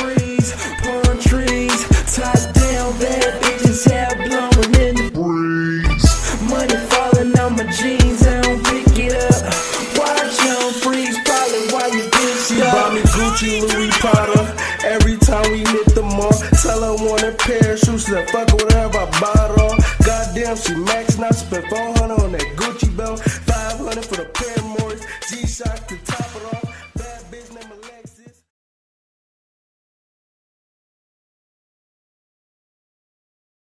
freeze, palm trees, top down, bad bitches, hair blowing in the breeze. Money falling on my jeans, I don't pick it up. Watch freeze, probably why you bitch up. Buy me Gucci, Louis Potter. Every time we hit the mall, tell her want a pair of shoes, she fucker fuck whatever I bought on. Goddamn, she maxed, Not spent 400 on that Gucci belt, 500 for the Paramours, G-Shock to